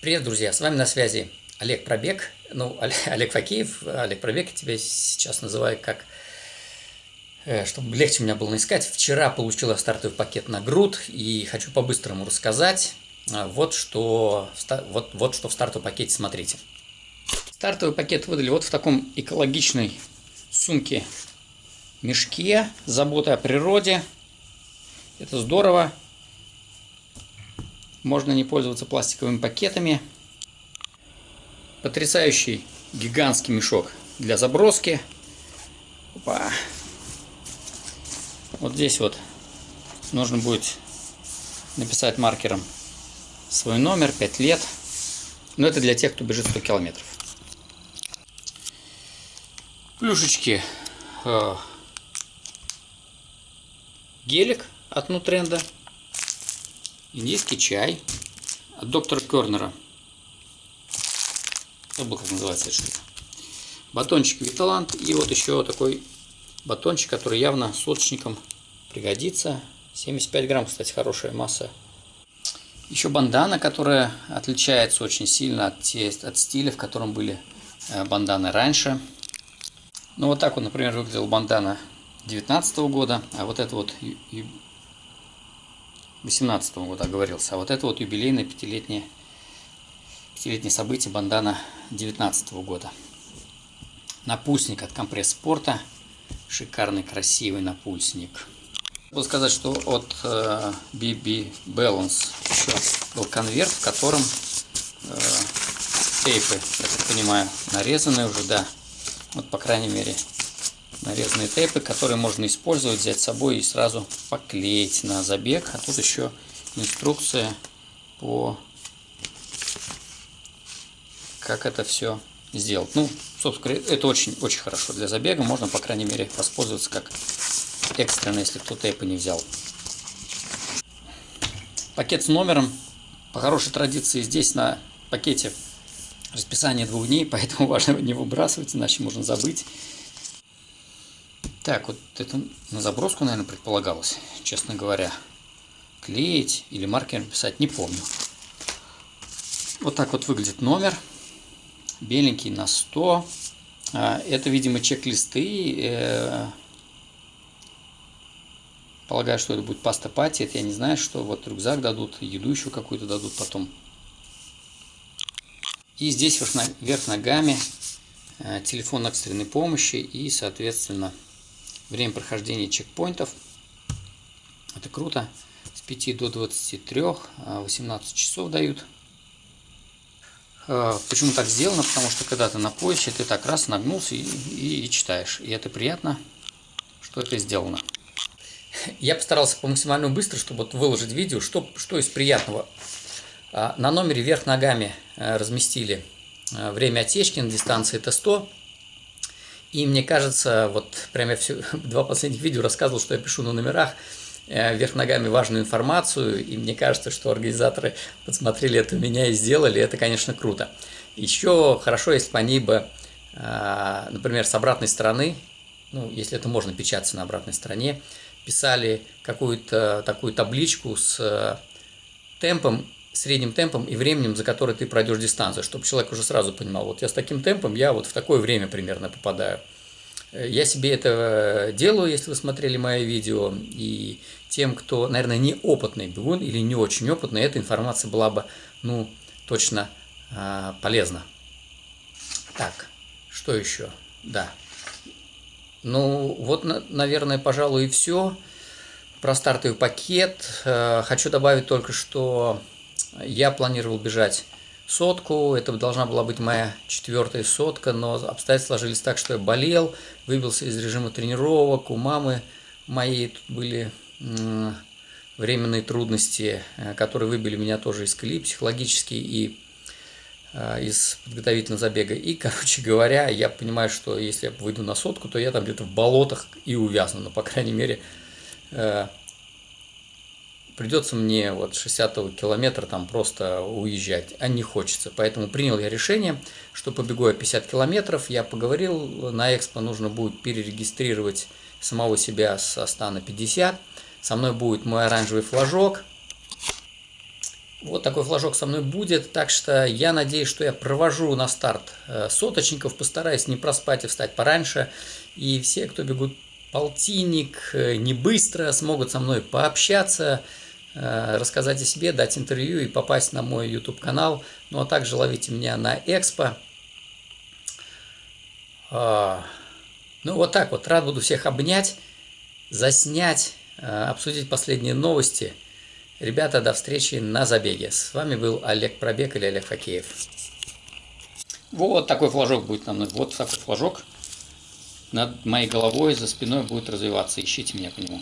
Привет, друзья! С вами на связи Олег Пробег. Ну, Олег Факеев. Олег Пробег, я тебя сейчас называю как... Э, чтобы легче меня было искать. Вчера получила стартовый пакет на груд и хочу по-быстрому рассказать. Э, вот что, вот, вот что в стартовом пакете смотрите. Стартовый пакет выдали вот в таком экологичной сумке мешке. Забота о природе. Это здорово. Можно не пользоваться пластиковыми пакетами. Потрясающий гигантский мешок для заброски. Опа. Вот здесь вот нужно будет написать маркером свой номер, 5 лет. Но это для тех, кто бежит 100 километров. Плюшечки. Э, гелик от Нутренда индийский чай от доктора Кернера. Забыл, как называется штука. Батончик Виталант и вот еще такой батончик, который явно соточником пригодится. 75 грамм, кстати, хорошая масса. Еще бандана, которая отличается очень сильно от, от стиля, в котором были э, банданы раньше. Ну вот так вот, например, выглядел бандана 19 года, а вот это вот 18 года оговорился. А вот это вот юбилейное пятилетнее, пятилетнее событие бандана 19 года. Напульсник от компресс спорта. Шикарный, красивый напульсник. Буду сказать, что от э, BB Balance еще был конверт, в котором э, тейпы, я так понимаю, нарезаны уже, да. Вот, по крайней мере, нарезанные тейпы, которые можно использовать, взять с собой и сразу поклеить на забег. А тут еще инструкция по как это все сделать. Ну, собственно, это очень, очень хорошо для забега. Можно, по крайней мере, воспользоваться как экстренно, если кто тейпы не взял. Пакет с номером. По хорошей традиции здесь на пакете расписание двух дней, поэтому важно не выбрасывать, иначе можно забыть. Так, вот это на заброску, наверное, предполагалось, честно говоря. Клеить или маркером писать, не помню. Вот так вот выглядит номер. Беленький на 100. А, это, видимо, чек-листы. Э, полагаю, что это будет паста пати. Это я не знаю, что. Вот рюкзак дадут, еду еще какую-то дадут потом. И здесь вверх ногами э, телефон экстренной помощи и, соответственно, Время прохождения чекпоинтов. Это круто. С 5 до 23, 18 а, часов дают. А, почему так сделано? Потому что когда ты на поясе, ты так раз нагнулся и, и, и читаешь. И это приятно, что это сделано. Я постарался по максимально быстро, чтобы вот выложить видео, что, что из приятного. А, на номере вверх ногами разместили время отсечки на дистанции Т100 и мне кажется, вот прямо я все, два последних видео рассказывал, что я пишу на номерах э, вверх ногами важную информацию, и мне кажется, что организаторы подсмотрели это у меня и сделали, это, конечно, круто. Еще хорошо, если бы они бы, э, например, с обратной стороны, ну, если это можно печататься на обратной стороне, писали какую-то такую табличку с э, темпом средним темпом и временем, за который ты пройдешь дистанцию, чтобы человек уже сразу понимал, вот я с таким темпом, я вот в такое время примерно попадаю. Э, я себе это делаю, если вы смотрели мои видео, и тем, кто, наверное, не опытный бегун или не очень опытный, эта информация была бы, ну, точно э, полезна. Так, что еще? Да. Ну, вот, наверное, пожалуй, и все. Про стартовый пакет. Э, хочу добавить только, что я планировал бежать сотку, это должна была быть моя четвертая сотка, но обстоятельства сложились так, что я болел, выбился из режима тренировок, у мамы моей тут были временные трудности, э, которые выбили меня тоже из колеи психологически и э, из подготовительного забега. И, короче говоря, я понимаю, что если я выйду на сотку, то я там где-то в болотах и увязну, но, по крайней мере, э, придется мне вот 60 километра там просто уезжать, а не хочется. Поэтому принял я решение, что побегу я 50 километров. Я поговорил, на Экспо нужно будет перерегистрировать самого себя со 100 на 50. Со мной будет мой оранжевый флажок. Вот такой флажок со мной будет, так что я надеюсь, что я провожу на старт э, соточников, постараюсь не проспать и встать пораньше. И все, кто бегут полтинник, э, не быстро, смогут со мной пообщаться, рассказать о себе, дать интервью и попасть на мой YouTube-канал. Ну а также ловите меня на Экспо. А, ну вот так вот, рад буду всех обнять, заснять, обсудить последние новости – Ребята, до встречи на забеге. С вами был Олег Пробег или Олег Хокеев. Вот такой флажок будет на мной. Вот такой флажок над моей головой, за спиной будет развиваться. Ищите меня по нему.